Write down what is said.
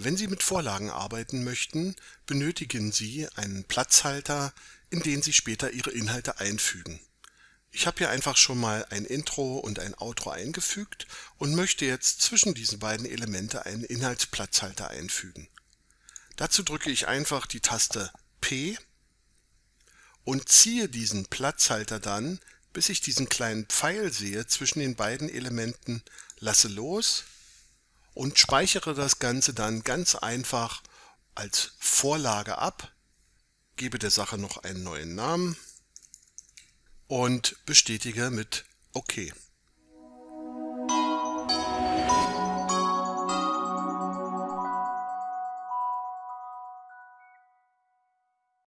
Wenn Sie mit Vorlagen arbeiten möchten, benötigen Sie einen Platzhalter, in den Sie später Ihre Inhalte einfügen. Ich habe hier einfach schon mal ein Intro und ein Outro eingefügt und möchte jetzt zwischen diesen beiden Elemente einen Inhaltsplatzhalter einfügen. Dazu drücke ich einfach die Taste P und ziehe diesen Platzhalter dann, bis ich diesen kleinen Pfeil sehe zwischen den beiden Elementen, lasse los und speichere das Ganze dann ganz einfach als Vorlage ab, gebe der Sache noch einen neuen Namen und bestätige mit OK.